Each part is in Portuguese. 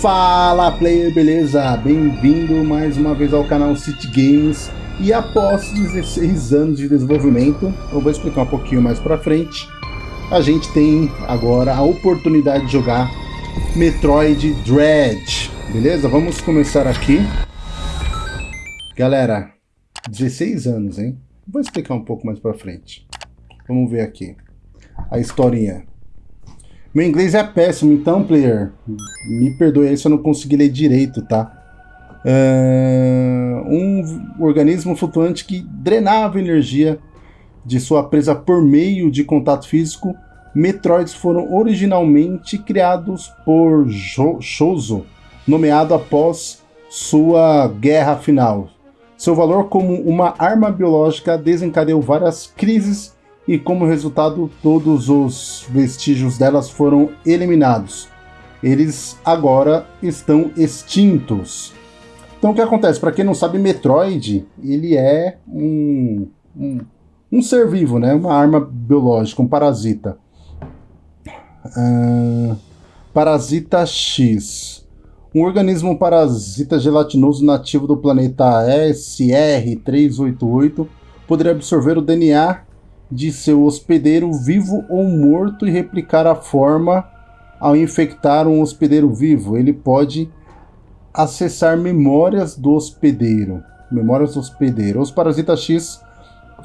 Fala player, beleza? Bem-vindo mais uma vez ao canal City Games e após 16 anos de desenvolvimento, eu vou explicar um pouquinho mais pra frente, a gente tem agora a oportunidade de jogar Metroid Dread, beleza? Vamos começar aqui. Galera, 16 anos, hein? Vou explicar um pouco mais pra frente. Vamos ver aqui a historinha. Meu inglês é péssimo, então, player, me perdoe aí se eu não conseguir ler direito, tá? Uh, um organismo flutuante que drenava energia de sua presa por meio de contato físico, Metroids foram originalmente criados por Shozo, nomeado após sua guerra final. Seu valor como uma arma biológica desencadeou várias crises e como resultado todos os vestígios delas foram eliminados. Eles agora estão extintos. Então o que acontece? Para quem não sabe, Metroid ele é um, um, um, ser vivo, né? uma arma biológica, um parasita. Uh, parasita X. Um organismo parasita gelatinoso nativo do planeta SR-388 poderia absorver o DNA de seu hospedeiro vivo ou morto e replicar a forma ao infectar um hospedeiro vivo. Ele pode acessar memórias do hospedeiro. Memórias do hospedeiro. Os parasitas X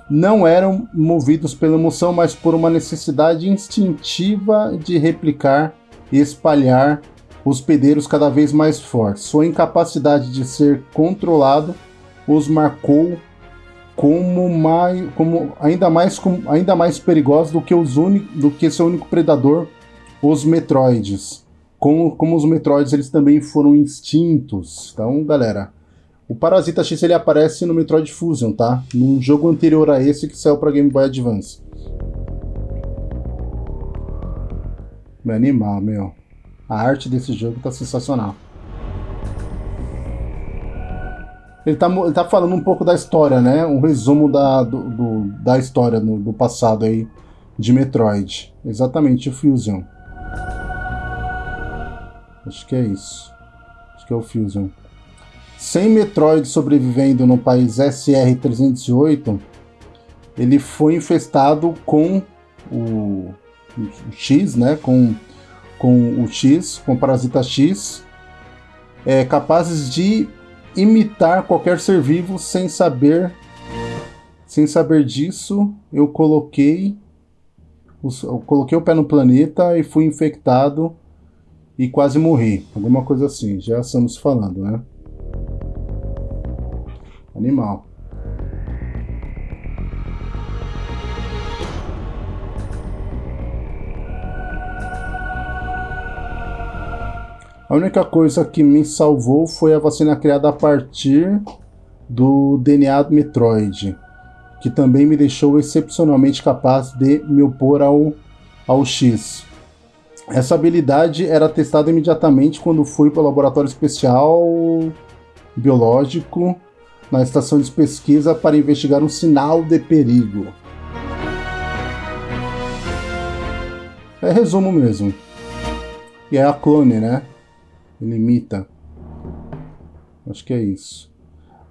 não eram movidos pela emoção, mas por uma necessidade instintiva de replicar e espalhar hospedeiros cada vez mais fortes. Sua incapacidade de ser controlado os marcou como, mais, como ainda mais ainda mais perigosos do que os do que seu único predador, os Metroids. Como, como os Metroids eles também foram extintos. Então, galera, o Parasita X ele aparece no Metroid Fusion, tá? Num jogo anterior a esse que saiu para Game Boy Advance. Me animar, meu. A arte desse jogo tá sensacional. Ele tá, ele tá falando um pouco da história, né? Um resumo da, do, do da história no, do passado aí de Metroid. Exatamente, o Fusion. Acho que é isso. Acho que é o Fusion. Sem Metroid sobrevivendo no país SR-308, ele foi infestado com o, o, X, né? Com, com o X, com o Parasita X, é, capazes de imitar qualquer ser vivo sem saber sem saber disso, eu coloquei eu coloquei o pé no planeta e fui infectado e quase morri. Alguma coisa assim, já estamos falando, né? Animal. A única coisa que me salvou foi a vacina criada a partir do DNA do Metroid, que também me deixou excepcionalmente capaz de me opor ao, ao X. Essa habilidade era testada imediatamente quando fui para o laboratório especial biológico na estação de pesquisa para investigar um sinal de perigo. É resumo mesmo. E é a clone, né? Limita. Acho que é isso.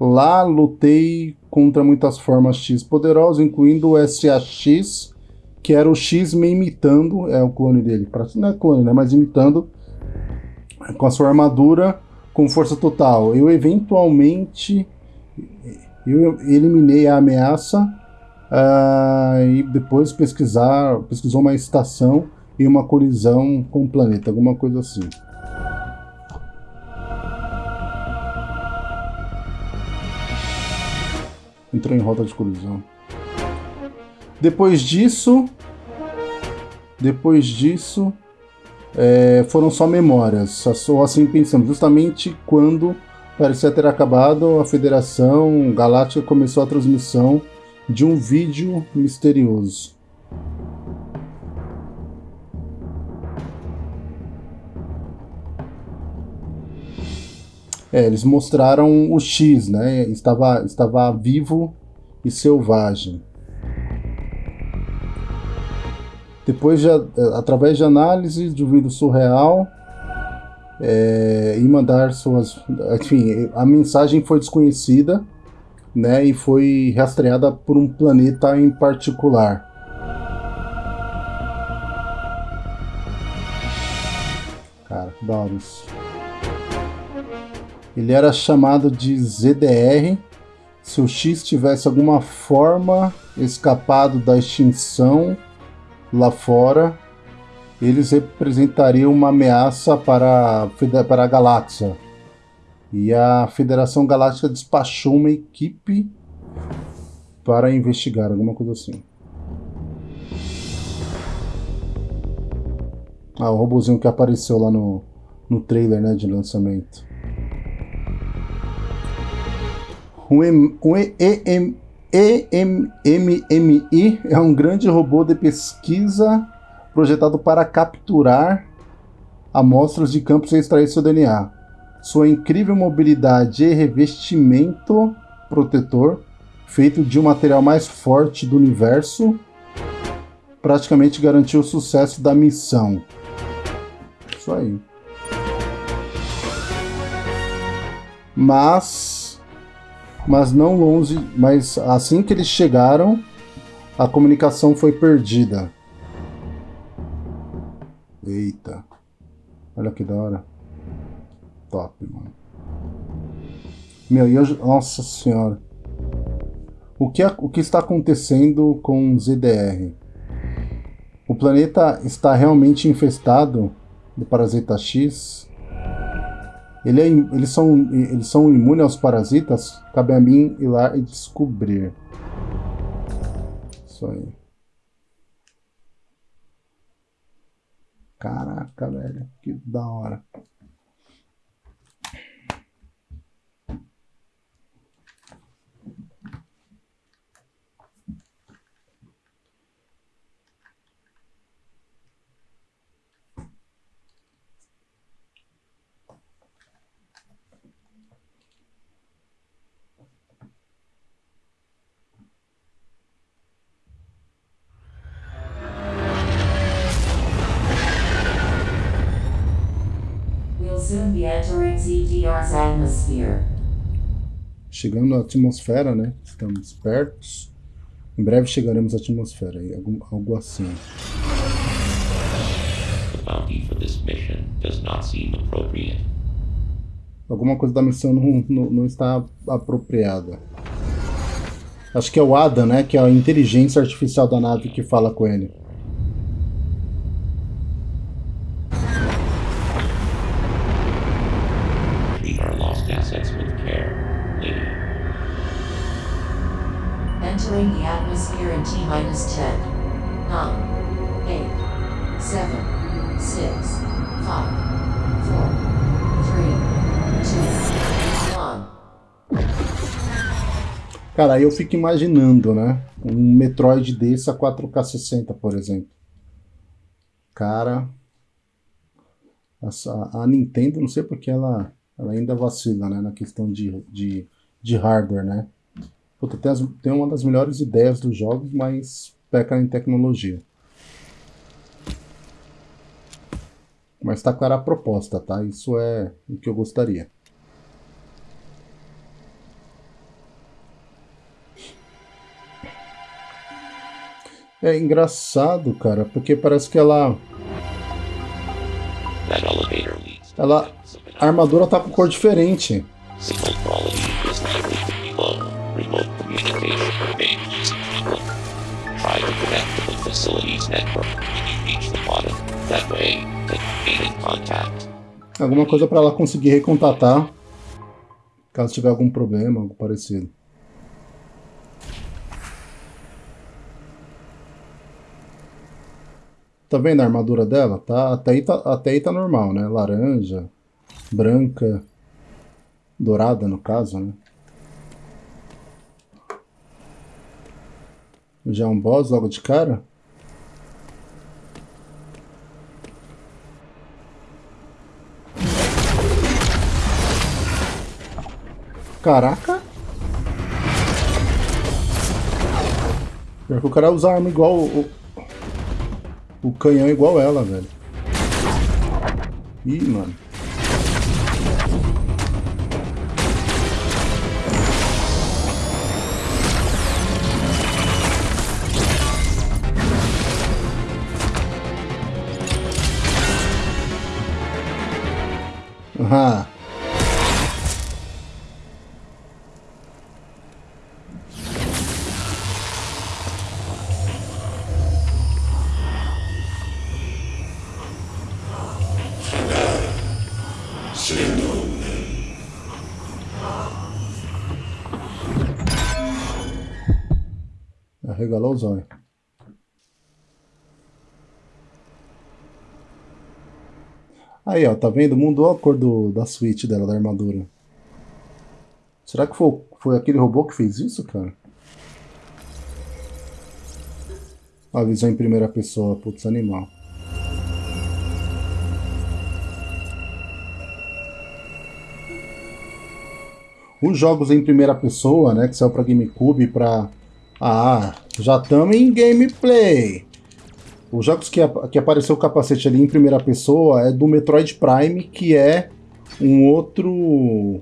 Lá lutei contra muitas formas X poderosas, incluindo o SAX, que era o X me imitando, é o clone dele, não é clone, né, mas imitando com a sua armadura com força total. Eu eventualmente eu eliminei a ameaça uh, e depois pesquisar, pesquisou uma estação e uma colisão com o planeta, alguma coisa assim. Entrou em rota de colisão. Depois disso, depois disso, é, foram só memórias, ou assim pensamos, justamente quando parecia ter acabado, a Federação Galáctica começou a transmissão de um vídeo misterioso. É, eles mostraram o X, né? Estava, estava vivo e selvagem. Depois, de, através de análise de vídeo surreal, é, e mandar suas. Enfim, a mensagem foi desconhecida né, e foi rastreada por um planeta em particular. Cara, que da hora isso. Ele era chamado de ZDR. Se o X tivesse alguma forma escapado da extinção lá fora, eles representariam uma ameaça para, para a galáxia. E a Federação Galáctica despachou uma equipe para investigar, alguma coisa assim. Ah, o robozinho que apareceu lá no, no trailer né, de lançamento. O, M, é um grande robô de pesquisa projetado para capturar amostras de campos e extrair seu DNA. Sua incrível mobilidade e revestimento protetor, feito de um material mais forte do universo, praticamente garantiu o sucesso da missão. Isso aí. Mas, mas não longe, mas assim que eles chegaram, a comunicação foi perdida. Eita. Olha que da hora. Top, mano. Meu, e hoje... Nossa senhora. O que, o que está acontecendo com ZDR? O planeta está realmente infestado de parasita X? Ele é, eles, são, eles são imunes aos parasitas? Cabe a mim ir lá e descobrir. Isso aí. Caraca, velho, que da hora. Chegando na atmosfera, né? Estamos perto. Em breve chegaremos à atmosfera, algo, algo assim. Alguma coisa da missão não, não, não, está apropriada. Acho que é o Adam, né? Que é a inteligência artificial da nave que fala com ele. Minus 10, 9, 8, 7, 6, 5, 4, 3, 2, 1. Cara, eu fico imaginando, né? Um Metroid desse a 4K60, por exemplo. Cara, a, a Nintendo, não sei porque ela, ela ainda vacila, né? Na questão de, de, de hardware, né? Puta, tem, as, tem uma das melhores ideias dos jogos, mas peca em tecnologia. Mas tá clara a proposta, tá? Isso é o que eu gostaria. É engraçado, cara, porque parece que ela... Ela... A armadura tá com cor diferente. Alguma coisa para ela conseguir recontatar caso tiver algum problema, algo parecido. Tá vendo a armadura dela? Tá, até, aí tá, até aí tá normal, né? Laranja, branca, dourada no caso, né? Já é um boss logo de cara? Caraca. Pior que o cara usa a arma igual... O, o canhão igual ela, velho. Ih, mano. Olhos. Aí, ó, tá vendo? Mudou a cor do, da suíte dela, da armadura. Será que foi, foi aquele robô que fez isso, cara? A visão em primeira pessoa, putz, animal. Os jogos em primeira pessoa, né, que saiu pra GameCube pra... Ah, já estamos em gameplay. Os jogos que, que apareceu o capacete ali em primeira pessoa é do Metroid Prime, que é um outro...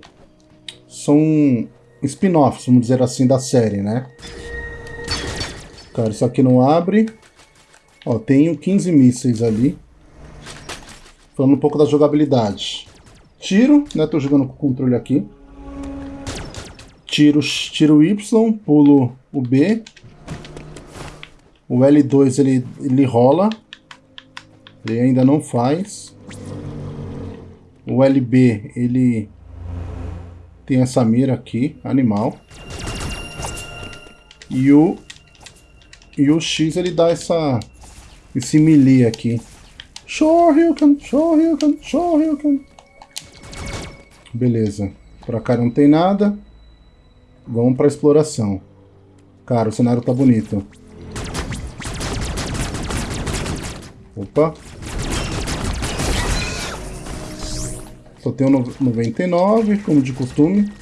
São spin-offs, vamos dizer assim, da série, né? Cara, isso aqui não abre. Ó, tenho 15 mísseis ali. Falando um pouco da jogabilidade. Tiro, né? Tô jogando com o controle aqui. Tiro, tiro Y, pulo o B. O L2 ele, ele rola. Ele ainda não faz. O LB ele tem essa mira aqui, animal. E o e o X ele dá essa esse melee aqui. Shoryuken, Shoryuken, Shoryuken. Beleza. Pra cá não tem nada. Vamos pra exploração. Cara, o cenário tá bonito. Opa. Só tenho 99, como de costume.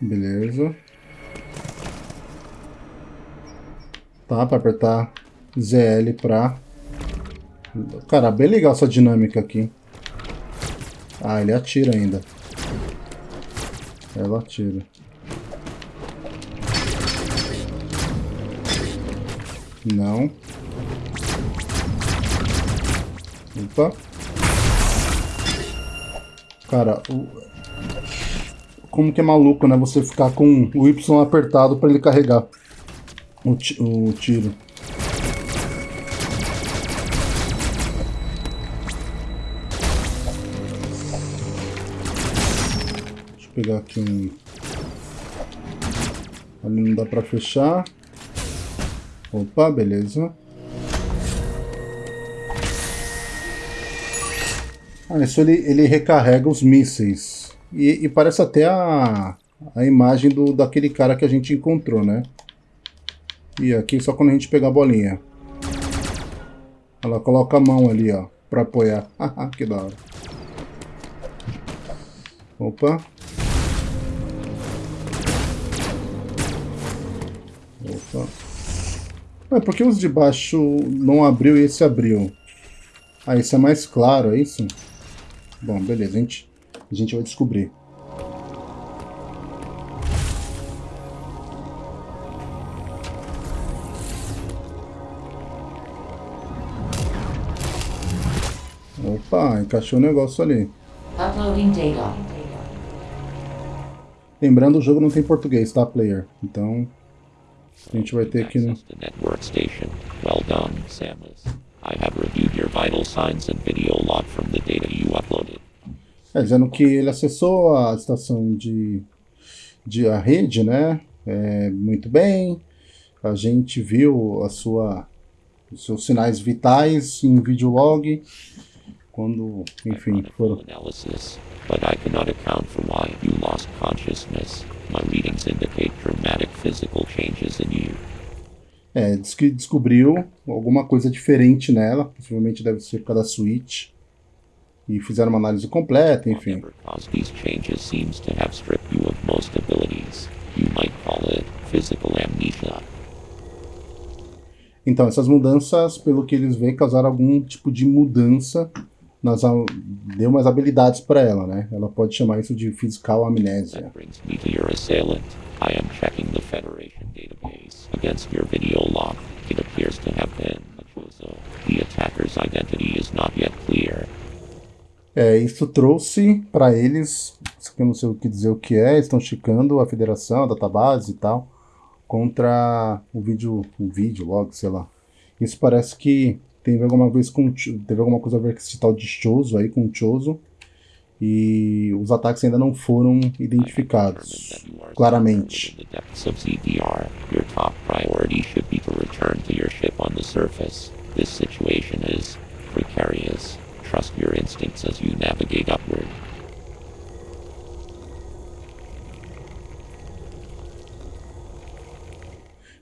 Beleza. Tá, para apertar ZL pra... Cara, bem legal essa dinâmica aqui. Ah, ele atira ainda. Ela atira. Não. Opa. Cara, o... como que é maluco, né? Você ficar com o Y apertado para ele carregar o, o tiro. Deixa eu pegar aqui um... Ali não dá para fechar. Opa, beleza. Ah, isso ele, ele recarrega os mísseis. E, e, parece até a, a imagem do, daquele cara que a gente encontrou, né? E aqui só quando a gente pegar a bolinha. Ela coloca a mão ali, ó, pra apoiar. que da hora. Opa. É, por que os de baixo não abriu e esse abriu? Ah, esse é mais claro, é isso? Bom, beleza, a gente, a gente vai descobrir. Opa, encaixou o negócio ali. Uploading data. Lembrando, o jogo não tem português, tá, player? Então, a gente vai ter aqui no... Well done, Samus. I have reviewed your vital signs and video log from the data you uploaded. É, dizendo que ele acessou a estação de, de a rede, né? É, muito bem. A gente viu a sua, os seus sinais vitais em videolog. Quando, enfim, foram... But I cannot account for why you lost consciousness. My readings indicate dramatic physical changes in you. É, diz que descobriu alguma coisa diferente nela, possivelmente deve ser por causa da Switch. E fizeram uma análise completa, enfim. these changes seems to have stripped you of most abilities. You might call it physical amnesia. Então, essas mudanças, pelo que eles veem, causaram algum tipo de mudança nas, deu mais habilidades para ela, né? Ela pode chamar isso de physical amnésia. É, isso trouxe para eles, eu não sei o que dizer o que é, estão checando a federação, a database e tal, contra o vídeo, o vídeo log, sei lá. Isso parece que teve alguma vez com teve alguma coisa a ver com esse tal de Choso aí, com o Choso, e os ataques ainda não foram identificados claramente.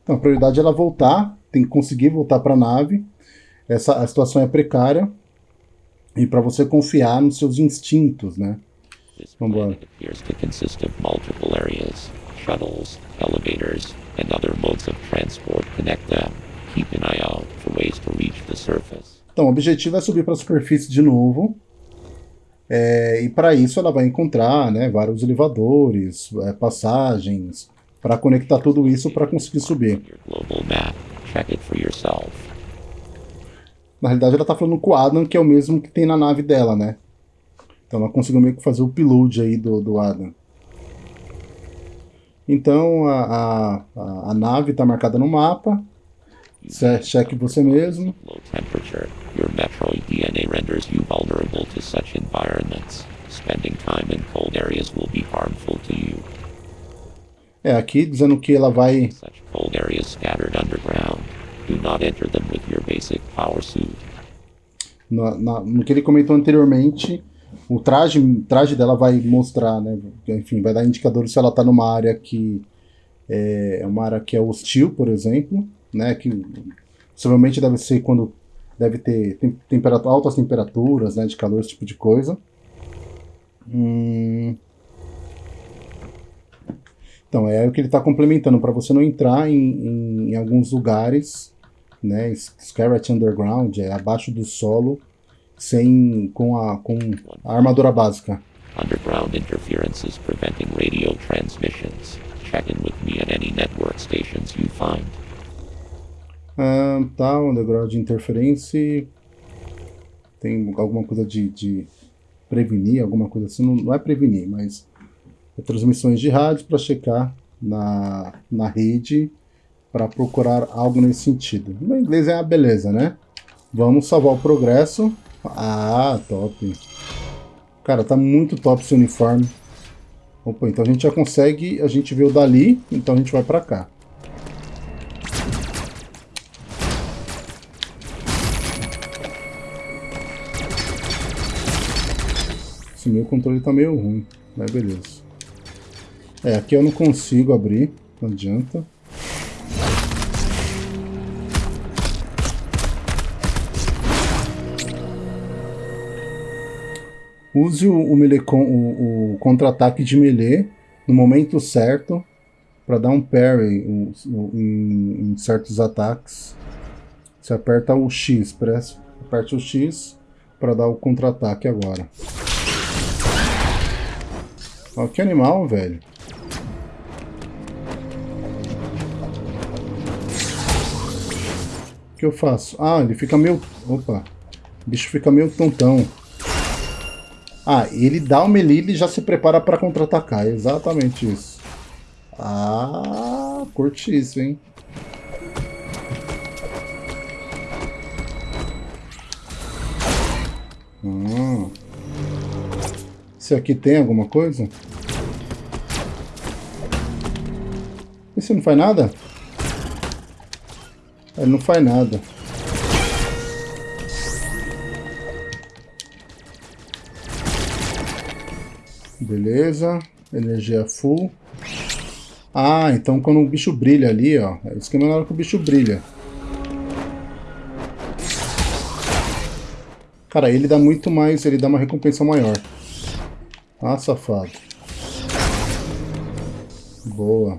Então, a prioridade é ela voltar, tem que conseguir voltar para a nave. Essa, a situação é precária. E para você confiar nos seus instintos, né? Vamos embora. Shuttles, elevators, and other modes of transport connect them. Keep an eye out for ways to reach the surface. Então, o objetivo é subir para a superfície de novo. É, e para isso ela vai encontrar né, vários elevadores, é, passagens, para conectar tudo isso para conseguir subir. Na realidade ela está falando com o Adam, que é o mesmo que tem na nave dela, né? Então ela conseguiu meio que fazer o upload aí do, do Adam. Então a, a, a nave está marcada no mapa. Cheque você mesmo. Your Metroid DNA renders you vulnerable to such environments. Spending time in cold areas will be harmful to you. É, aqui dizendo que ela vai... Such cold areas scattered underground. Do not enter them with your basic power suit. No que ele comentou anteriormente, o traje, traje dela vai mostrar, né? Enfim, vai dar indicadores se ela está numa área que é, é uma área que é hostil, por exemplo, né? Que possivelmente deve ser quando deve ter temperatura, altas temperaturas, né, de calor, esse tipo de coisa. Hum... Então, é o que ele está complementando, para você não entrar em, em, em, alguns lugares, né, Skyrat Underground, é abaixo do solo, sem, com, a, com a armadura básica. Underground interferences preventing radio transmissions. Check in with me at any network stations you find. Ah, tá, underground de interferência. Tem alguma coisa de, de prevenir, alguma coisa assim. Não, não é prevenir, mas é transmissões de rádio para checar na, na rede para procurar algo nesse sentido. No inglês é a beleza, né? Vamos salvar o progresso. Ah, top. Cara, tá muito top esse uniforme. Opa, então a gente já consegue, a gente viu dali, então a gente vai para cá. Esse meu controle tá meio ruim, mas beleza. É, aqui eu não consigo abrir, não adianta. Use o, o, o, o contra-ataque de melee no momento certo para dar um parry em, em, em, certos ataques. Você aperta o X, press, aperte o X para dar o contra-ataque agora. Ó, que animal, velho. O que eu faço? Ah, ele fica meio... Opa. O bicho fica meio tontão. Ah, ele dá o melee e já se prepara para contra-atacar. exatamente isso. Ah, curti isso, hein? Hum. Esse aqui tem alguma coisa? Esse não faz nada? Ele não faz nada. Beleza. Energia full. Ah, então quando o bicho brilha ali, ó. É o esquema na hora que o bicho brilha. Cara, ele dá muito mais, ele dá uma recompensa maior. Ah, safado. Boa.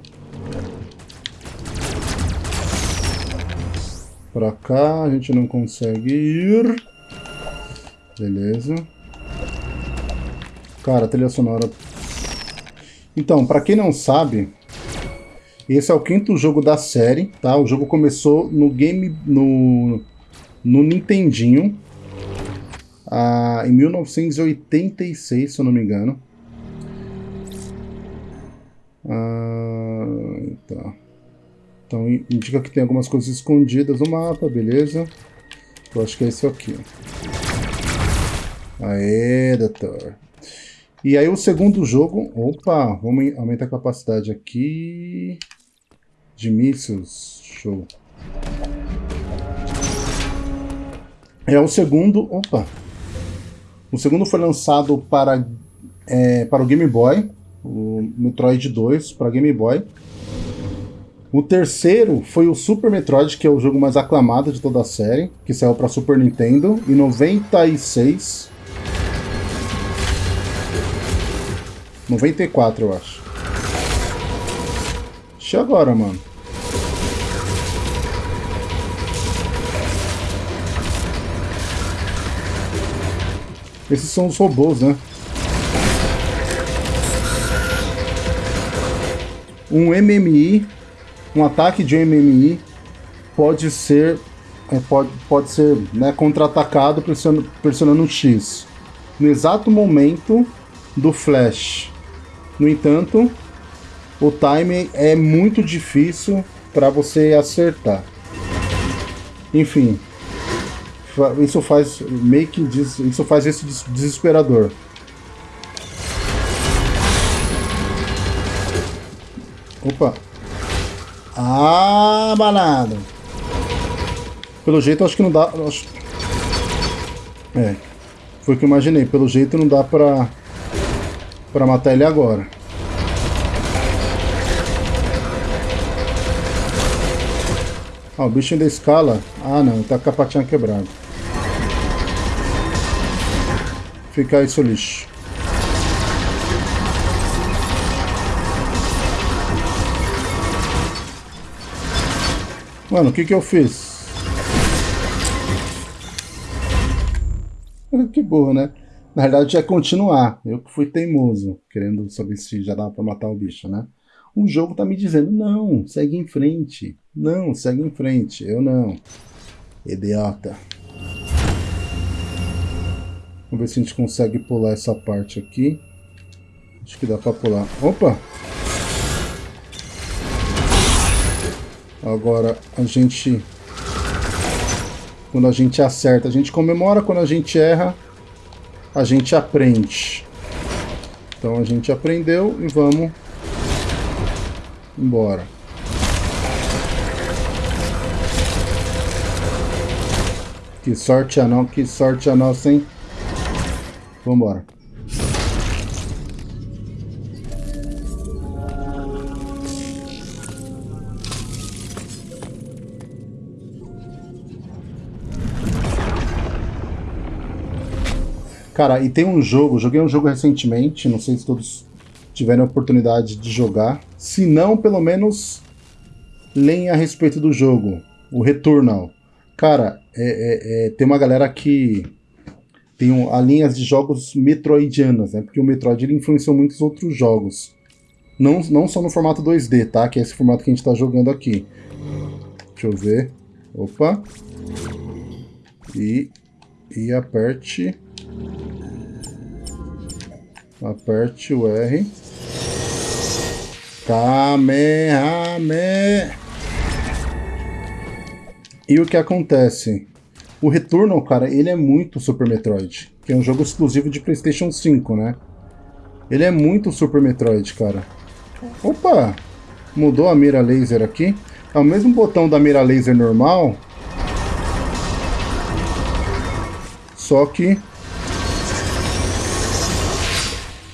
Pra cá a gente não consegue ir. Beleza. Cara, trilha sonora. Então, pra quem não sabe, esse é o quinto jogo da série, tá? O jogo começou no game... no, no Nintendinho. ah, em 1986, se eu não me engano. Ah, tá. Então indica que tem algumas coisas escondidas no mapa, beleza. Eu acho que é esse aqui. Aê, doutor. E aí o segundo jogo... Opa, vamos aumentar a capacidade aqui... De mísseis. Show. É o segundo... Opa! O segundo foi lançado para, é, para o Game Boy. O Metroid 2 para Game Boy. O terceiro foi o Super Metroid, que é o jogo mais aclamado de toda a série, que saiu para Super Nintendo em 96. 94, eu acho. Deixa agora, mano. Esses são os robôs, né? Um MMI, um ataque de MMI pode ser é, pode, pode ser né, contra-atacado pressionando, pressionando um X. No exato momento do flash. No entanto, o timing é muito difícil para você acertar. Enfim, isso faz meio que isso faz esse desesperador. Opa. Ah, balada. Pelo jeito acho que não dá, acho... É. Foi o que eu imaginei, pelo jeito não dá pra para matar ele agora. Ah, o bicho ainda escala. Ah, não, tá com a patinha quebrada. Fica seu lixo. Mano, o que que eu fiz? que burro, né? Na verdade, é continuar. Eu que fui teimoso, querendo saber se já dá pra matar o bicho, né? O jogo tá me dizendo, não, segue em frente. Não, segue em frente. Eu não. Idiota. Vamos ver se a gente consegue pular essa parte aqui. Acho que dá pra pular. Opa! Agora a gente... Quando a gente acerta, a gente comemora. Quando a gente erra, a gente aprende. Então a gente aprendeu e vamos embora. Que sorte a não, que sorte a nossa, hein? Vambora. Cara, e tem um jogo, joguei um jogo recentemente, não sei se todos tiveram a oportunidade de jogar. Se não, pelo menos leem a respeito do jogo, o Returnal. Cara, é, é, é, tem uma galera que tem um, a linhas de jogos metroidianas, né? Porque o Metroid ele influenciou muitos outros jogos. Não, não só no formato 2D, tá? Que é esse formato que a gente está jogando aqui. Deixa eu ver. Opa. E, e aperte Aperte o R. Kamehame. E o que acontece? O Returnal, cara, ele é muito Super Metroid. Que é um jogo exclusivo de Playstation 5, né? Ele é muito Super Metroid, cara. Opa! Mudou a mira laser aqui. É o mesmo botão da mira laser normal. Só que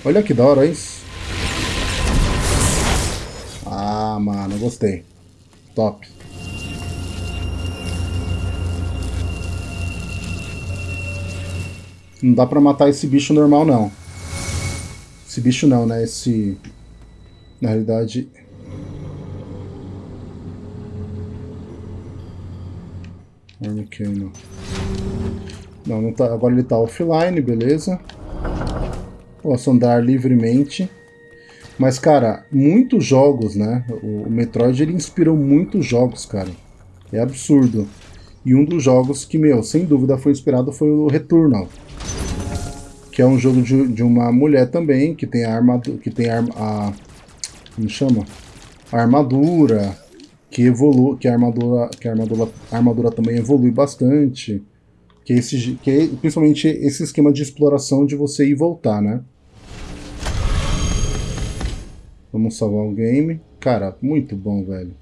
Olha que da hora isso. Ah, mano, gostei. Top. Não dá pra matar esse bicho normal, não. Esse bicho não, né? Esse... Na realidade... Armicano. Não, não tá... Agora ele tá offline, beleza. Posso andar livremente. Mas, cara, muitos jogos, né? O Metroid, ele inspirou muitos jogos, cara. É absurdo. E um dos jogos que, meu, sem dúvida foi inspirado foi o Returnal. que é um jogo de, de uma mulher também, que tem a armadura, que tem a, a como chama? A armadura, que evolui, que a armadura, que a armadura, a armadura também evolui bastante, que esse, que é, principalmente esse esquema de exploração de você ir e voltar, né? Vamos salvar o game. Cara, muito bom, velho.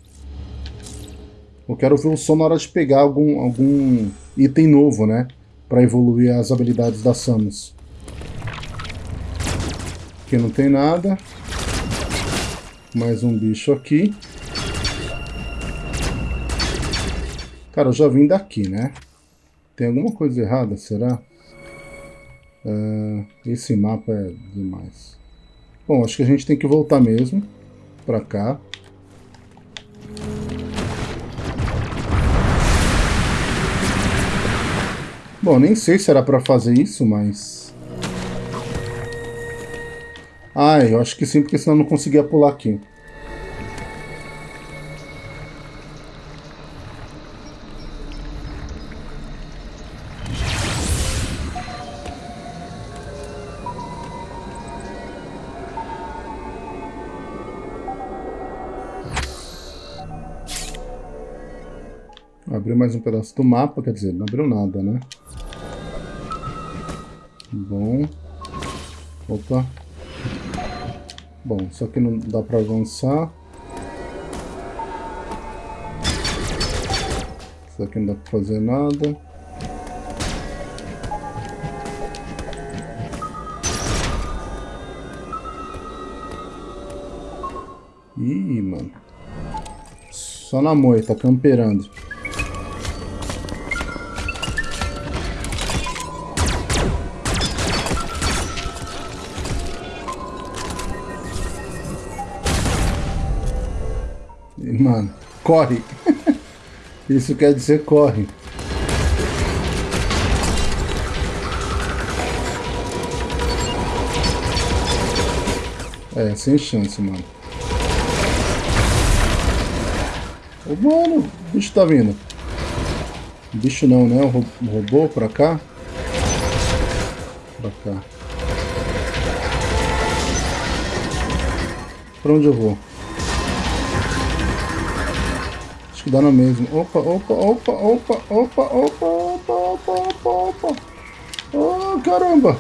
Eu quero ver o som na hora de pegar algum, algum item novo, né? Pra evoluir as habilidades da Samus. Aqui não tem nada. Mais um bicho aqui. Cara, eu já vim daqui, né? Tem alguma coisa errada, será? Uh, esse mapa é demais. Bom, acho que a gente tem que voltar mesmo pra cá. Bom, nem sei se era pra fazer isso, mas... Ah, eu acho que sim, porque senão eu não conseguia pular aqui. Abriu mais um pedaço do mapa, quer dizer, não abriu nada, né? Bom. Opa. Bom, só que não dá pra avançar. Isso aqui não dá pra fazer nada. Ih, mano. Só na moita, camperando. Corre. Isso quer dizer corre. É, sem chance, mano. Ô, mano, o bicho tá vindo. Bicho não, né? O robô pra cá. Pra cá. Pra onde eu vou? Dá na mesma. Opa, opa, opa, opa, opa, opa, opa, opa, opa, opa. Oh, caramba!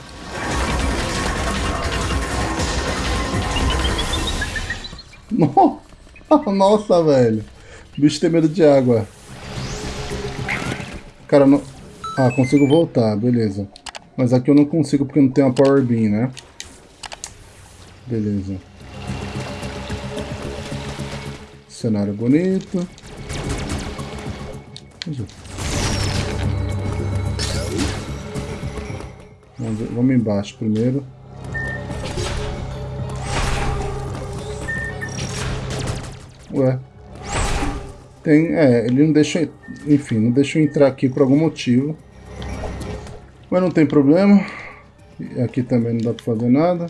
Nossa, velho. O bicho tem medo de água. Cara, não... Ah, consigo voltar, beleza. Mas aqui eu não consigo porque não tem uma Power Beam, né? Beleza. Cenário bonito. Vamos, vamos embaixo primeiro. Ué. Tem, é, ele não deixa, enfim, não deixa eu entrar aqui por algum motivo. Mas não tem problema. Aqui também não dá pra fazer nada.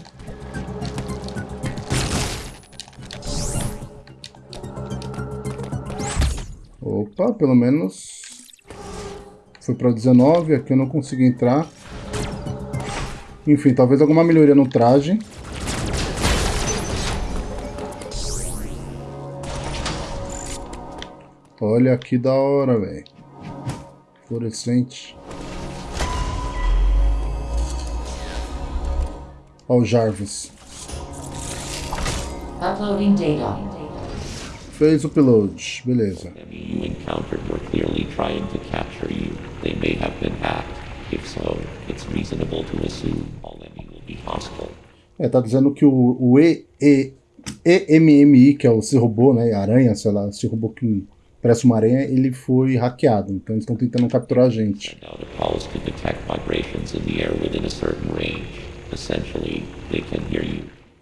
Opa, pelo menos foi para 19, aqui eu não consegui entrar. Enfim, talvez alguma melhoria no traje. Olha que da hora, velho. Fluorescente. Olha o Jarvis. Uploading data. Fez o upload, beleza. É, tá dizendo que o, o e, e, EMMI, que é esse robô, né, aranha, sei lá, esse robô que parece uma aranha, ele foi hackeado. Então eles estão tentando capturar a gente.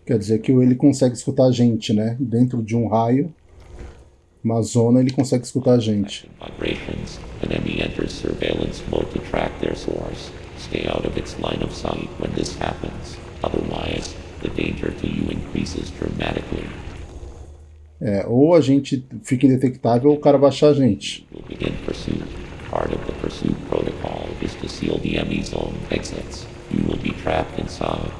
Quer dizer que ele consegue escutar a gente, né, dentro de um raio uma zona, ele consegue escutar a gente. É, ou a gente fica indetectável ou o cara vai achar a gente. Part of the pursuit protocol is to seal the ME zone exits. You will be trapped inside.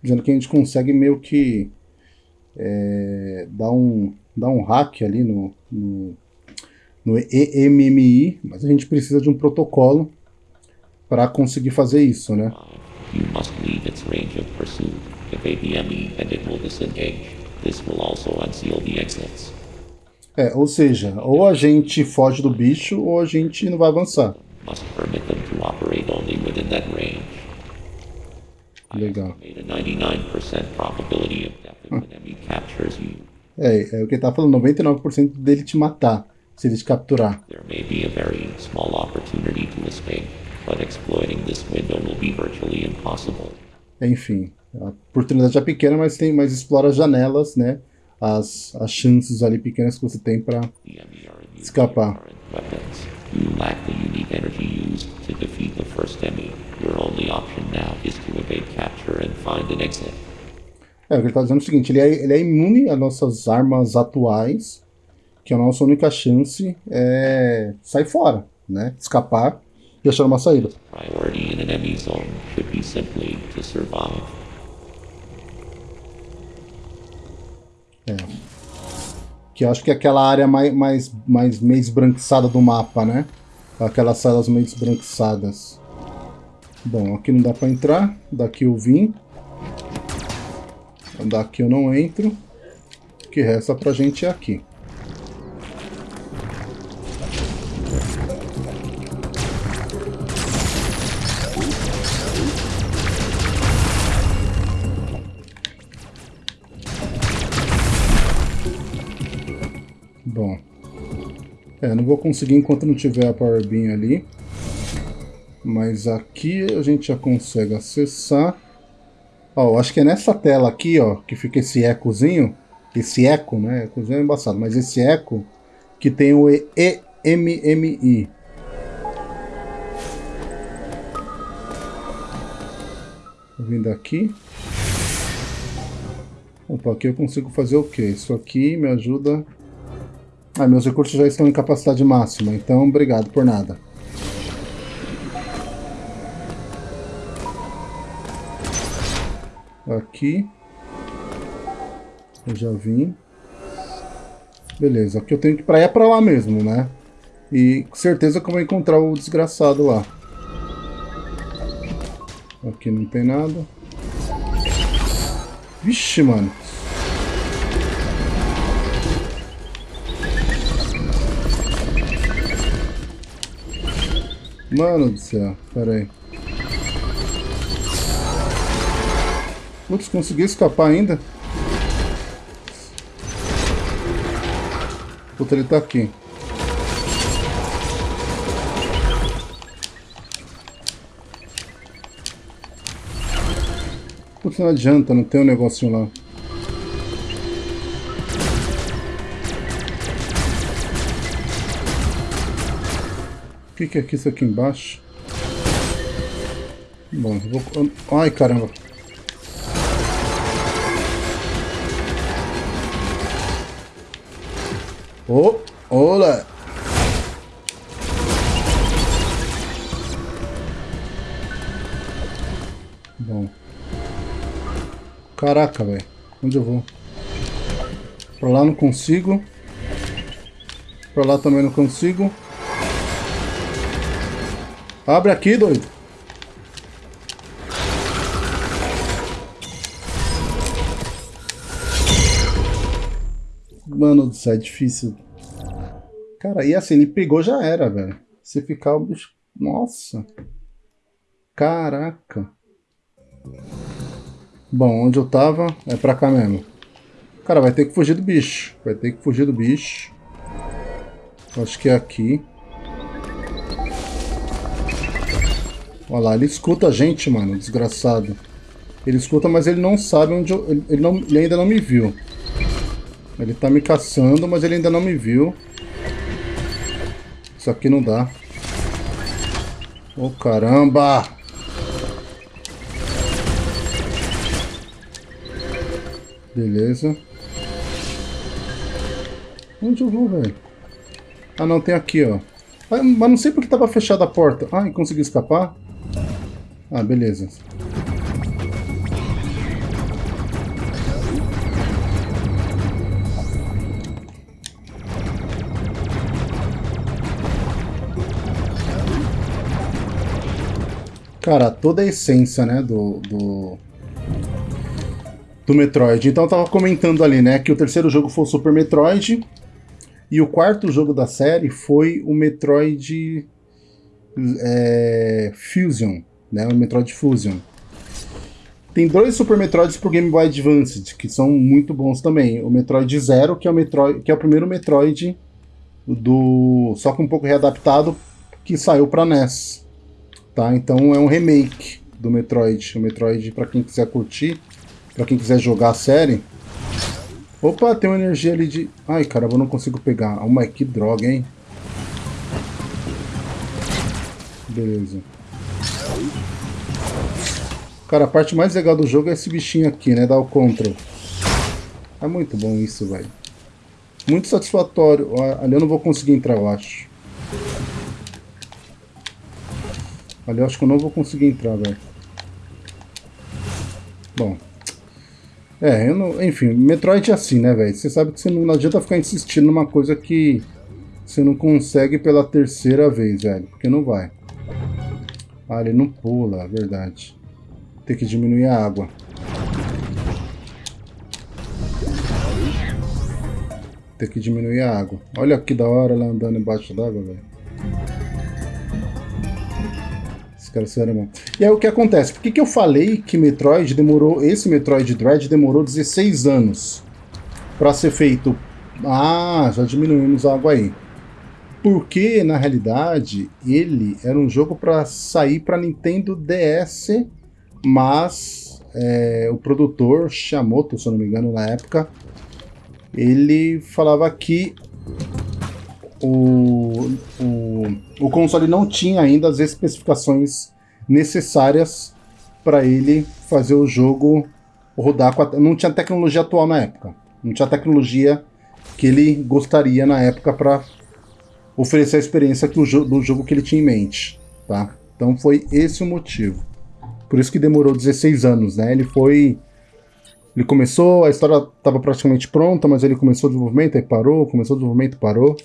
Dizendo que a gente consegue meio que é, dar, um, dar um hack ali no, no, no EMMI, mas a gente precisa de um protocolo para conseguir fazer isso, né? You must leave its range of pursuit. APME and it will disengage. This will also unseal the exits. É, ou seja, ou a gente foge do bicho ou a gente não vai avançar. Must permit them to operate only within that range. Legal. Made a 99% probability of death an enemy captures you. É, é o que ele tá falando, 99% dele te matar, se ele te capturar. There may be a very small opportunity to escape, but exploiting this window will be virtually impossible. Enfim, a oportunidade é pequena, mas tem, mas explora as janelas, né? As, as chances ali pequenas que você tem para escapar. You lack the unique energy used to defeat the first enemy. Your only option now is to evade capture and find an exit. É, o que ele tá dizendo é o seguinte, ele é, ele é imune às nossas armas atuais, que a nossa única chance é sair fora, né? Escapar e achar uma saída. Priority in an enemy zone should be simply to survive. Que eu acho que é aquela área mais, mais, mais meio esbranquiçada do mapa, né? Aquelas salas meio esbranquiçadas. Bom, aqui não dá pra entrar. Daqui eu vim. Daqui eu não entro. O que resta pra gente é aqui. Bom. É, não vou conseguir enquanto não tiver a Power Beam ali. Mas aqui a gente já consegue acessar. Ó, acho que é nessa tela aqui, ó, que fica esse ecozinho. Esse eco, né? Ecozinho é embaçado, mas esse eco que tem o EMMI. Vindo aqui. Opa, aqui eu consigo fazer o quê? Isso aqui me ajuda ah, meus recursos já estão em capacidade máxima, então obrigado por nada. Aqui. Eu já vim. Beleza, aqui eu tenho que ir pra, é pra lá mesmo, né? E com certeza que eu vou encontrar o desgraçado lá. Aqui não tem nada. Vixe, mano. Mano do céu, pera aí. Putz, consegui escapar ainda? Puta, ele tá aqui. Putz, não adianta, não tem um negocinho lá. O que, que é isso aqui embaixo? Bom, eu vou... Ai, caramba. Ô, olá! Bom. Caraca, velho. Onde eu vou? Pra lá não consigo. Pra lá também não consigo. Abre aqui, doido. Mano céu, é difícil. Cara, e assim, ele pegou já era, velho. Se ficar o bicho... Nossa. Caraca. Bom, onde eu tava é pra cá mesmo. Cara, vai ter que fugir do bicho. Vai ter que fugir do bicho. Acho que é aqui. Olha lá, ele escuta a gente, mano, desgraçado. Ele escuta, mas ele não sabe onde eu... Ele não, ele ainda não me viu. Ele tá me caçando, mas ele ainda não me viu. Isso aqui não dá. Ô, oh, caramba! Beleza. Onde eu vou, velho? Ah, não, tem aqui, ó. Ah, mas não sei porque tava fechada a porta. Ai, consegui escapar. Ah, beleza. Cara, toda a essência, né, do, do, do Metroid. Então eu tava comentando ali, né, que o terceiro jogo foi o Super Metroid e o quarto jogo da série foi o Metroid é, Fusion, né, o Metroid Fusion. Tem dois Super Metroids pro Game Boy Advance, que são muito bons também. O Metroid Zero, que é o, Metroid, que é o primeiro Metroid do só que um pouco readaptado, que saiu para NES. Tá? Então é um remake do Metroid. O Metroid, para quem quiser curtir, para quem quiser jogar a série. Opa, tem uma energia ali de... Ai, caramba, eu não consigo pegar. Oh, mas que droga, hein? Beleza. Cara, a parte mais legal do jogo é esse bichinho aqui, né? Dar o control. É muito bom isso, velho. Muito satisfatório. Ali eu não vou conseguir entrar, eu acho. Ali eu acho que eu não vou conseguir entrar, velho. Bom. É, eu não, enfim, Metroid é assim, né, velho? Você sabe que você não, não adianta ficar insistindo numa coisa que você não consegue pela terceira vez, velho. Porque não vai. Ah, ele não pula, é verdade. Tem que diminuir a água. Tem que diminuir a água. Olha que da hora ela andando embaixo d'água, velho. Cara, mesmo. E aí o que acontece? Por que, que eu falei que Metroid demorou, esse Metroid Dread demorou 16 anos para ser feito? Ah, já diminuímos a água aí. Porque, na realidade, ele era um jogo para sair para Nintendo DS, mas é, o produtor, Shamoto, se eu não me engano, na época, ele falava que o, o, o console não tinha ainda as especificações necessárias para ele fazer o jogo rodar com a, não tinha tecnologia atual na época. Não tinha tecnologia que ele gostaria na época para oferecer a experiência que o jo do jogo que ele tinha em mente tá? Então foi esse o motivo. Por isso que demorou 16 anos né? Ele foi ele começou a história estava praticamente pronta mas ele começou o desenvolvimento aí parou começou o desenvolvimento parou.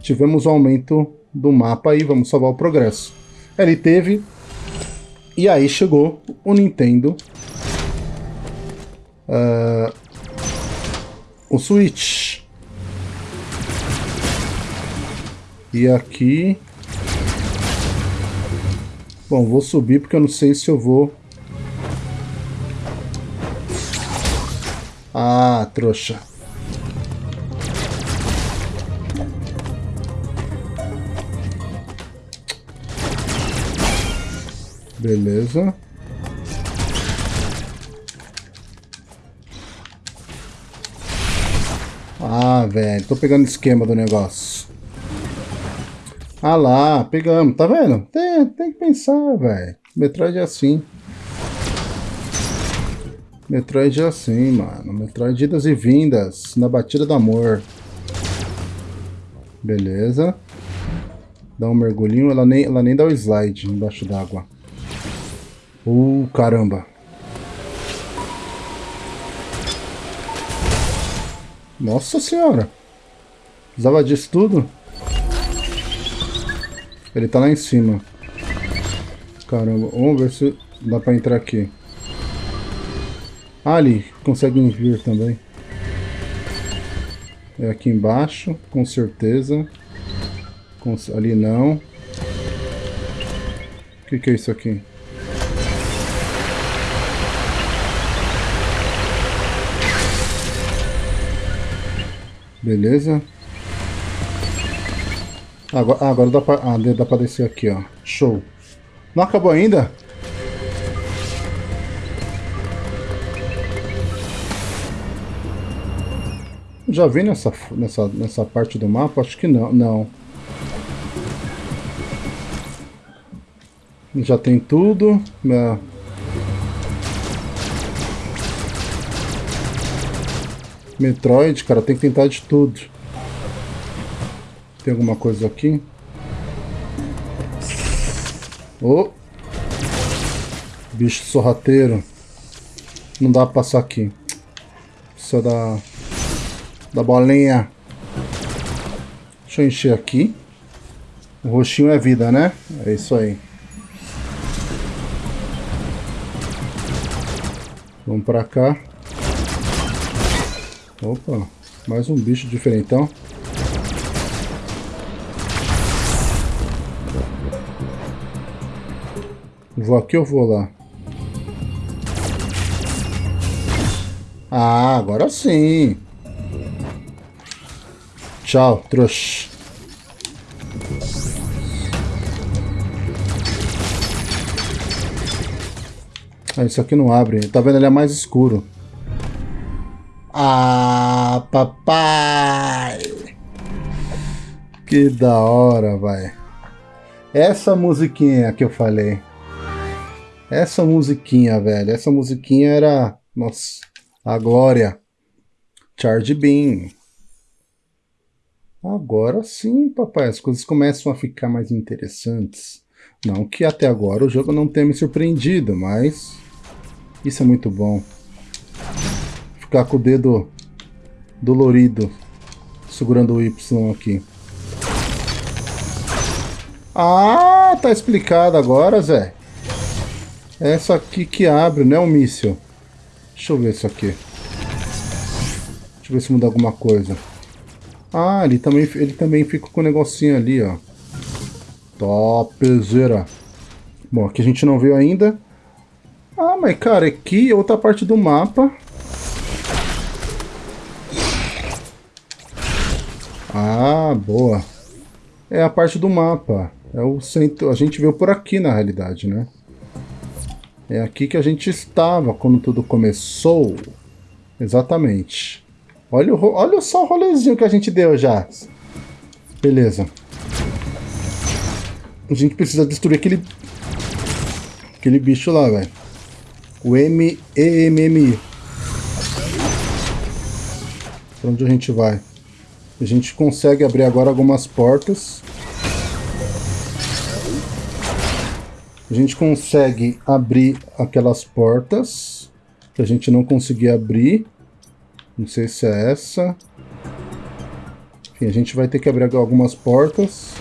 Tivemos um aumento do mapa e vamos salvar o progresso. Ele teve. E aí chegou o Nintendo. Uh, o Switch. E aqui. Bom, vou subir porque eu não sei se eu vou. Ah, trouxa. Beleza. Ah, velho, tô pegando esquema do negócio. Ah lá, pegamos, tá vendo? Tem, tem que pensar, velho. Metroid é assim. Metroid é assim, mano. Metroid idas e vindas, na batida do amor. Beleza. Dá um mergulhinho, ela nem, ela nem dá o slide embaixo d'água. Uh, caramba. Nossa senhora. Precisava disso tudo? Ele tá lá em cima. Caramba, vamos ver se dá pra entrar aqui. Ah, ali, conseguem vir também. É aqui embaixo, com certeza. Ali não. O que, que é isso aqui? Beleza. Agora, agora dá, pra, ah, dá pra descer aqui, ó. Show. Não acabou ainda? Já vi nessa, nessa, nessa parte do mapa? Acho que não. Não. Já tem tudo. Minha Metroid, cara, tem que tentar de tudo. Tem alguma coisa aqui? Oh! Bicho sorrateiro. Não dá pra passar aqui. Precisa da... Da bolinha. Deixa eu encher aqui. O roxinho é vida, né? É isso aí. Vamos pra cá. Opa, mais um bicho diferentão. Vou aqui ou vou lá? Ah, agora sim. Tchau, trouxa. Ah, isso aqui não abre. Tá vendo? Ele é mais escuro. Ah, papai! Que da hora, vai. Essa musiquinha que eu falei. Essa musiquinha, velho. Essa musiquinha era. Nossa, a glória. Charge Beam. Agora sim, papai. As coisas começam a ficar mais interessantes. Não que até agora o jogo não tenha me surpreendido, mas isso é muito bom. Ficar com o dedo dolorido segurando o Y aqui. Ah, tá explicado agora, Zé. Essa aqui que abre, né, o míssil. Deixa eu ver isso aqui. Deixa eu ver se muda alguma coisa. Ah, ele também, ele também fica com o negocinho ali, ó. Topzera. Bom, aqui a gente não viu ainda. Ah, mas cara, aqui é outra parte do mapa. Ah, boa. É a parte do mapa. É o centro. A gente veio por aqui na realidade, né? É aqui que a gente estava quando tudo começou. Exatamente. Olha, o, olha só o rolezinho que a gente deu já. Beleza. A gente precisa destruir aquele... Aquele bicho lá, velho. O M-E-M-M-I. Pra onde a gente vai? A gente consegue abrir agora algumas portas. A gente consegue abrir aquelas portas que a gente não conseguia abrir. Não sei se é essa. Enfim, a gente vai ter que abrir algumas portas.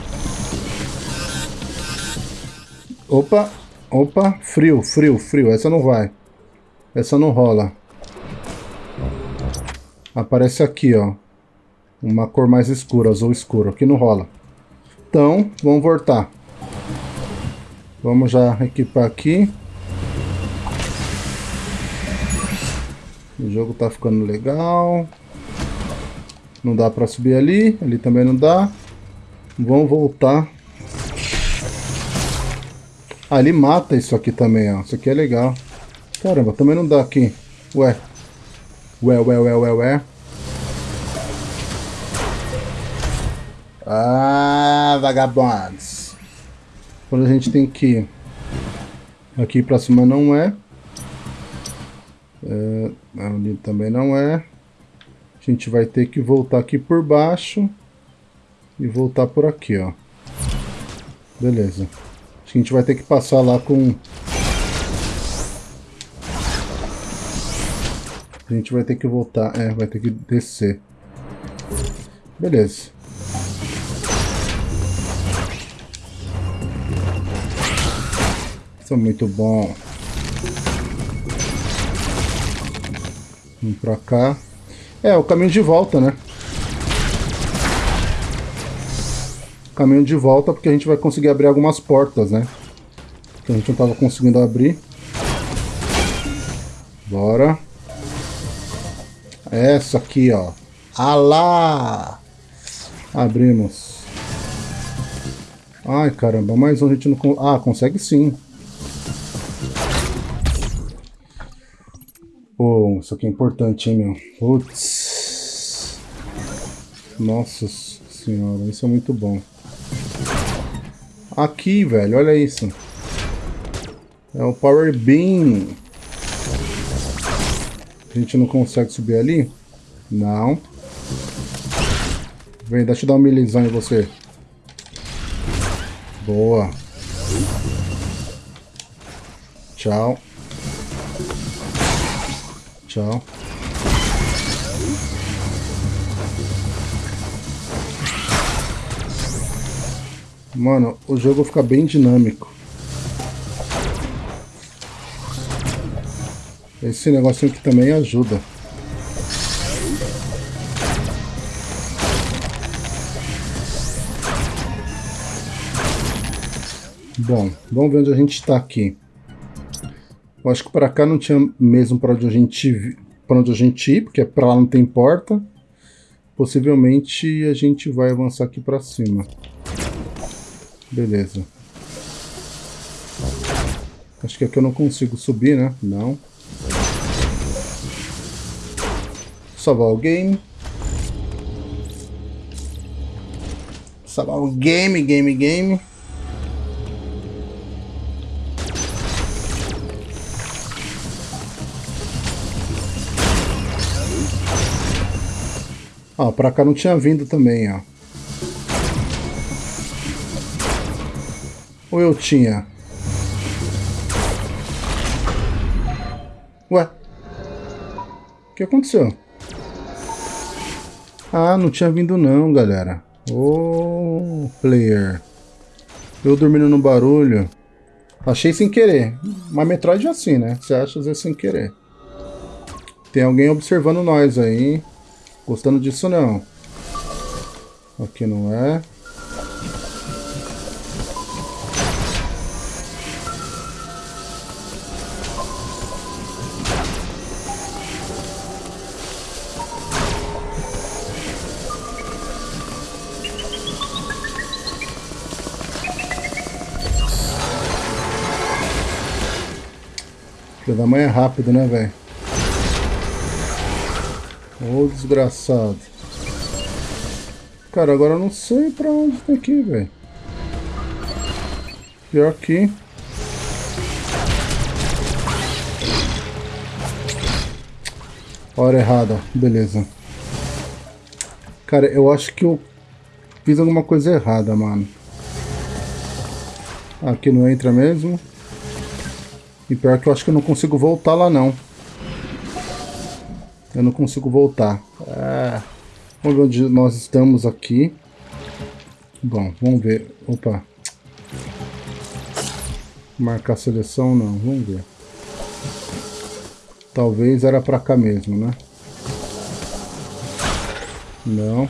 Opa! Opa, frio, frio, frio. Essa não vai. Essa não rola. Aparece aqui, ó. Uma cor mais escura, azul escuro. Aqui não rola. Então, vamos voltar. Vamos já equipar aqui. O jogo tá ficando legal. Não dá pra subir ali. Ali também não dá. Vamos voltar ah, mata isso aqui também, ó. Isso aqui é legal. Caramba, também não dá aqui. Ué. Ué, ué, ué, ué, ué. Ah, vagabundos. Quando a gente tem que aqui pra cima não é. é. Ali também não é. A gente vai ter que voltar aqui por baixo. E voltar por aqui, ó. Beleza. Acho que a gente vai ter que passar lá com... A gente vai ter que voltar. É, vai ter que descer. Beleza. É muito bom. Vamos pra cá. É, o caminho de volta, né? caminho de volta, porque a gente vai conseguir abrir algumas portas, né? Que a gente não estava conseguindo abrir. Bora. Essa aqui, ó. Alá! Abrimos. Ai, caramba, mais um a gente não... Ah, consegue sim. Oh, isso aqui é importante, hein, meu. Putz. Nossa senhora, isso é muito bom. Aqui, velho, olha isso. É o Power Beam. A gente não consegue subir ali? Não. Vem, deixa eu dar um milizão em você. Boa. Tchau. Tchau. Mano, o jogo fica bem dinâmico. Esse negocinho aqui também ajuda. Bom, vamos ver onde a gente está aqui. Eu acho que para cá não tinha mesmo para onde a gente para onde a gente ir, porque para lá não tem porta. Possivelmente a gente vai avançar aqui para cima. Beleza. Acho que aqui eu não consigo subir, né? Não. Salvar o game. Salvar o game, game, game. Ó, pra cá não tinha vindo também, ó. Ou eu tinha? Ué? O que aconteceu? Ah, não tinha vindo não, galera. Ô, oh, player. Eu dormindo no barulho. Achei sem querer. Mas Metroid é assim, né? Você acha às vezes sem querer. Tem alguém observando nós aí. Gostando disso não. Aqui não é. Filho da mãe é rápido, né, velho? Ô, oh, desgraçado. Cara, agora eu não sei pra onde tem aqui, velho. Pior que... Hora errada, beleza. Cara, eu acho que eu fiz alguma coisa errada, mano. Aqui não entra mesmo. E pior que eu acho que eu não consigo voltar lá não. Eu não consigo voltar. Ah, vamos ver onde nós estamos aqui. Bom, vamos ver. Opa. Marcar seleção não, vamos ver. Talvez era pra cá mesmo, né? Não.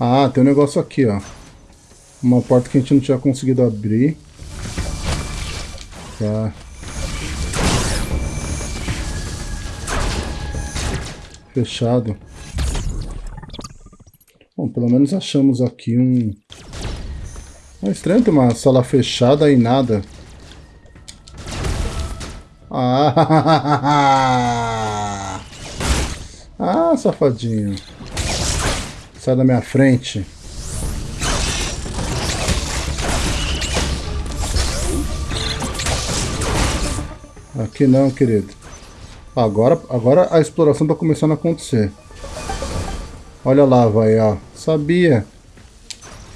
Ah, tem um negócio aqui, ó. Uma porta que a gente não tinha conseguido abrir. Tá. Fechado. Bom, pelo menos achamos aqui um... É estranho ter uma sala fechada e nada. Ah! Ah, safadinho. Sai da minha frente. Aqui não, querido. Agora, agora a exploração está começando a acontecer. Olha lá, vai, ó. Sabia.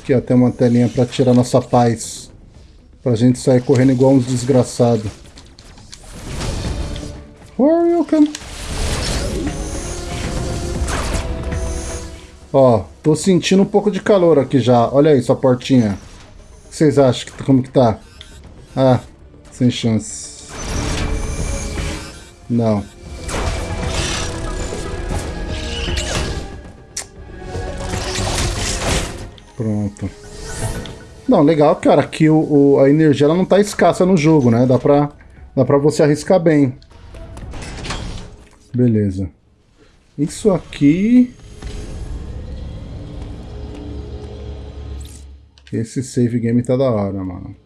Aqui, ó, tem uma telinha para tirar nossa paz. Pra gente sair correndo igual uns desgraçados. Welcome. Ó, tô sentindo um pouco de calor aqui já. Olha aí sua portinha. O que vocês acham? Que, como que tá? Ah, sem chance. Não. Pronto. Não, legal, cara, que o, o, a energia ela não tá escassa no jogo, né? Dá pra, dá pra você arriscar bem. Beleza. Isso aqui... Esse save game tá da hora, mano.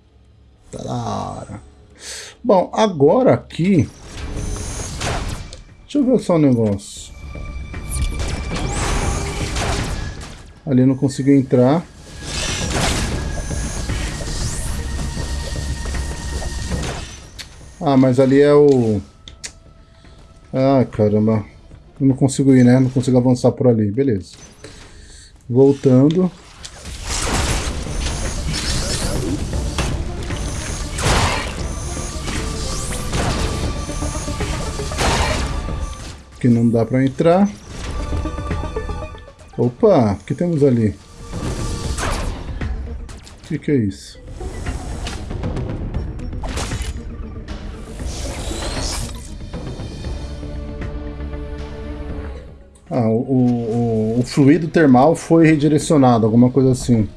Tá da hora. Bom, agora aqui... Deixa eu ver só um negócio. Ali não consigo entrar. Ah, mas ali é o... Ah, caramba. Eu não consigo ir, né? Não consigo avançar por ali. Beleza. Voltando. Que não dá pra entrar. Opa, o que temos ali? O que, que é isso? Ah, o, o, o, fluido termal foi redirecionado, alguma coisa assim.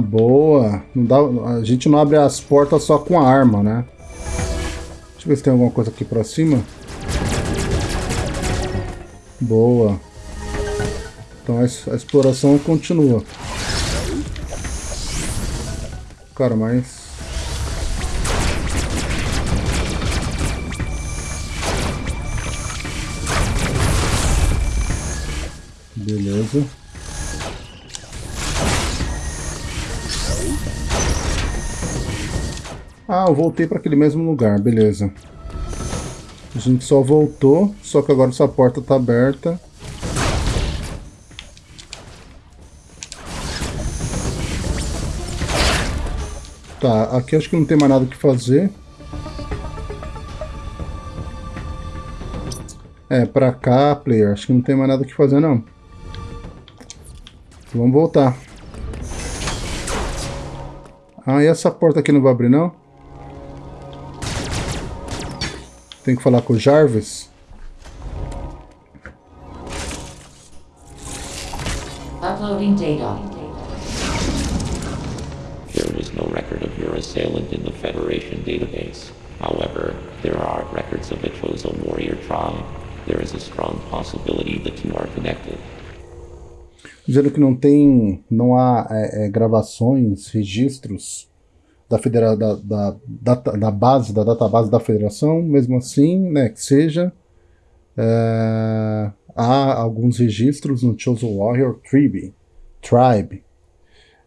Boa. Não dá, a gente não abre as portas só com a arma, né? Deixa eu ver se tem alguma coisa aqui pra cima. Boa. Então a, a exploração continua. Cara, mas Beleza. Ah, eu voltei para aquele mesmo lugar, beleza. A gente só voltou, só que agora essa porta está aberta. Tá, aqui acho que não tem mais nada que fazer. É, pra cá, player, acho que não tem mais nada que fazer não. Vamos voltar. Ah, e essa porta aqui não vai abrir, não? Tem que falar com o Jarvis. Uploading data. There was no record of your assailant in the Federation database. However, there are records of a chosen warrior tribe. There is a strong possibility the two are connected dizendo que não tem, não há é, é, gravações, registros da, federa da, da, da, da, base, da database da federação, mesmo assim, né, que seja, é, há alguns registros no Chosen Warrior Tribe, Tribe.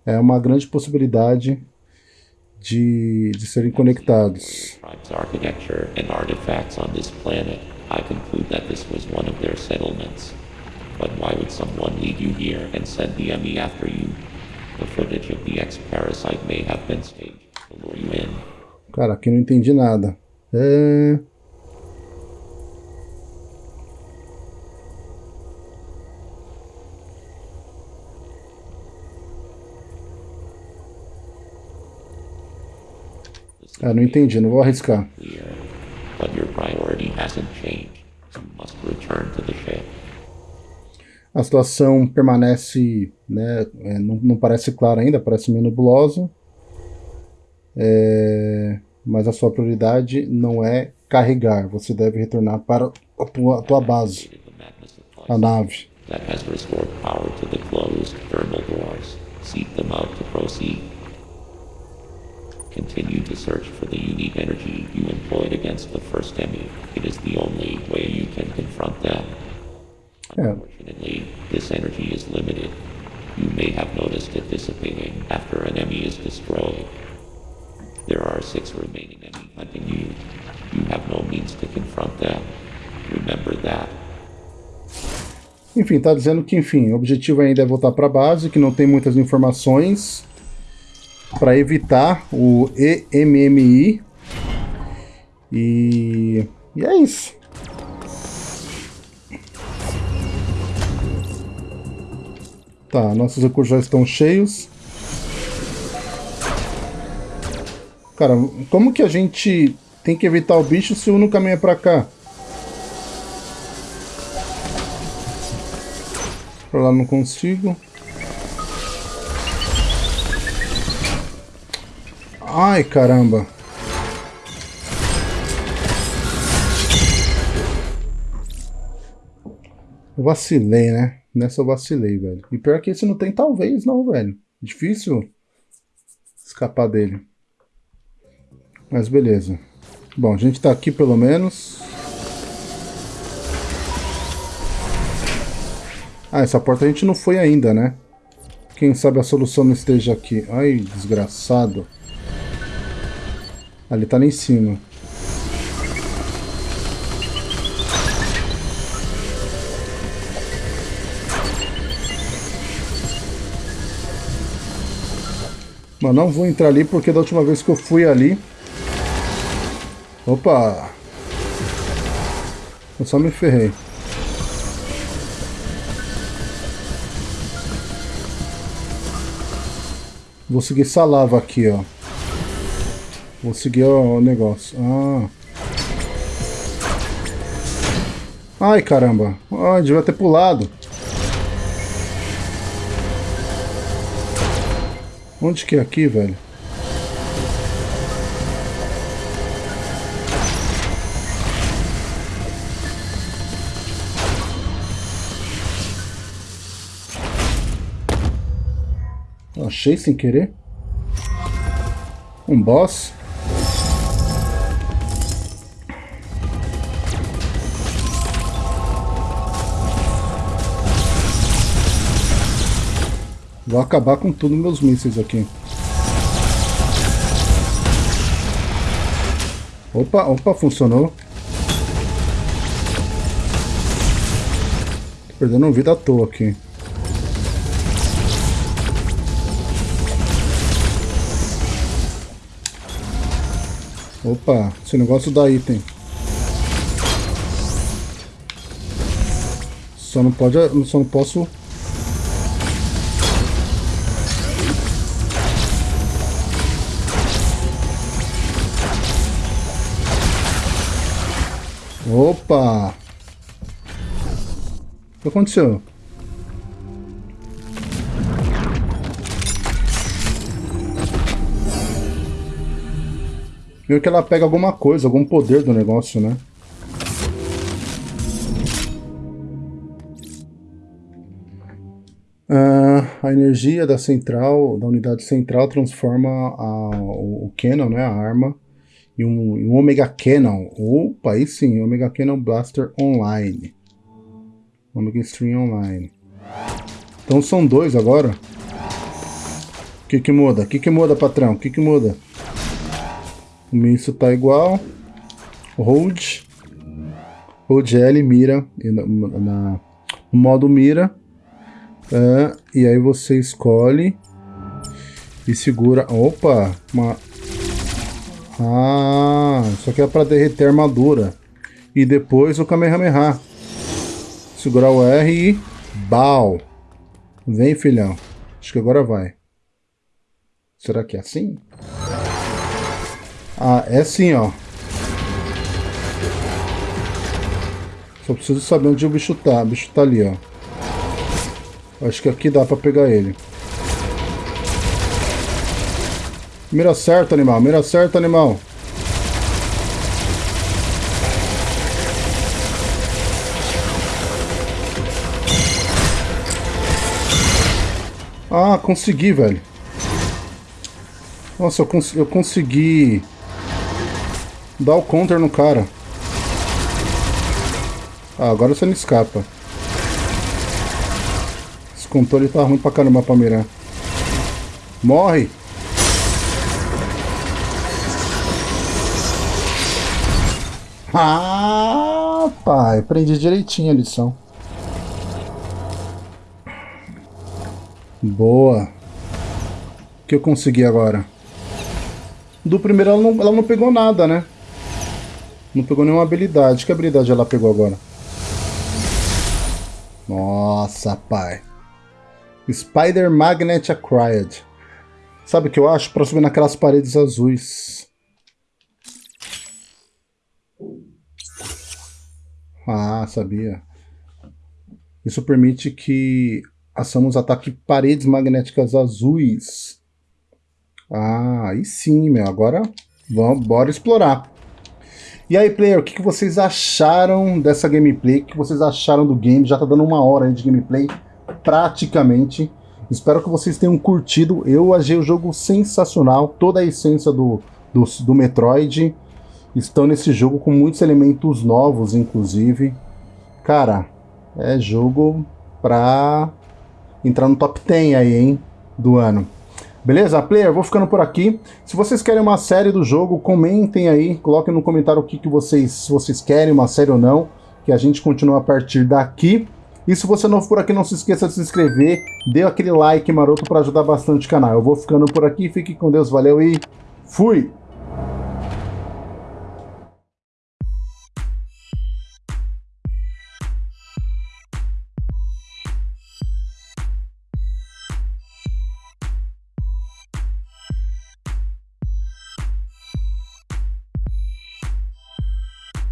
É uma grande possibilidade de, de serem conectados. architecture and artifacts on this planet, I conclude that this was one of their settlements. But why would someone lead you here and send the ME after you? The footage of the ex-parasite may have been staged Cara, aqui não entendi nada. É... Ah, não entendi, não vou arriscar. A situação permanece, né, é, não, não parece clara ainda, parece meio nebulosa. É, mas a sua prioridade não é carregar, você deve retornar para a tua, a tua base, a nave. Continue to search for the unique energy you employed against the first Emmy. It is the only way you can confront them. Unfortunately, this energy is limited. You may have noticed it dissipating after an enemy is destroyed. There are six remaining hunting you. You have no means to confront them. Remember that. Enfim, tá dizendo que, enfim, o objetivo ainda é voltar para a base, que não tem muitas informações para evitar o EMMI. E, e é isso. Tá, nossos recursos já estão cheios. Cara, como que a gente tem que evitar o bicho se o no caminho é pra cá? Pra lá não consigo. Ai, caramba. Eu vacilei, né? Nessa eu vacilei, velho. E pior que esse não tem talvez não, velho. Difícil escapar dele. Mas beleza. Bom, a gente tá aqui pelo menos. Ah, essa porta a gente não foi ainda, né? Quem sabe a solução não esteja aqui. Ai, desgraçado. Ali tá lá em cima. Mas não vou entrar ali porque da última vez que eu fui ali Opa! Eu só me ferrei. Vou seguir essa lava aqui, ó. Vou seguir o negócio. Ah. Ai, caramba. Ah, devia ter pulado. Onde que é aqui, velho? Achei sem querer. Um boss. Vou acabar com tudo meus mísseis aqui. Opa, opa, funcionou. Tô perdendo vida à toa aqui. Opa, esse negócio dá item. Só não pode, só não posso Opa! O que aconteceu? Viu que ela pega alguma coisa, algum poder do negócio, né? Uh, a energia da central, da unidade central, transforma a, o, o né, a arma, e um, um Omega Cannon. Opa, aí sim, Omega Cannon Blaster Online. Omega Stream Online. Então são dois agora. O que que muda? O que que muda, patrão? O que que muda? O míssil tá igual. Hold. Hold L, mira. Na, na, no modo mira. É, e aí você escolhe. E segura. Opa! Uma, ah, isso aqui é para derreter a armadura. E depois o Kamehameha. Segurar o R e... Bal. Vem, filhão. Acho que agora vai. Será que é assim? Ah, é assim, ó. Só preciso saber onde o bicho tá. O bicho tá ali, ó. Acho que aqui dá pra pegar ele. Mira certo, animal. Mira certo, animal. Ah, consegui, velho. Nossa, eu, cons eu consegui dar o counter no cara. Ah, agora você não escapa. Esse controle tá ruim pra caramba pra mirar. Morre! Ah, pai, aprendi direitinho a lição. Boa. O que eu consegui agora? Do primeiro ela não, ela não pegou nada, né? Não pegou nenhuma habilidade. Que habilidade ela pegou agora? Nossa, pai. Spider Magnet Acquired. Sabe o que eu acho? Pra subir naquelas paredes azuis. Ah, sabia. Isso permite que açamos ataque paredes magnéticas azuis. Ah, aí sim, meu. Agora, vamos, bora explorar. E aí, player, o que, que vocês acharam dessa gameplay? O que vocês acharam do game? Já tá dando uma hora de gameplay, praticamente. Espero que vocês tenham curtido. Eu achei o jogo sensacional. Toda a essência do, do, do Metroid estão nesse jogo com muitos elementos novos, inclusive. Cara, é jogo pra entrar no top 10 aí, hein, do ano. Beleza? Player, vou ficando por aqui. Se vocês querem uma série do jogo, comentem aí, coloquem no comentário o que, que vocês, vocês querem, uma série ou não, que a gente continua a partir daqui. E se você é novo por aqui, não se esqueça de se inscrever, dê aquele like maroto para ajudar bastante o canal. Eu vou ficando por aqui, fique com Deus, valeu e fui!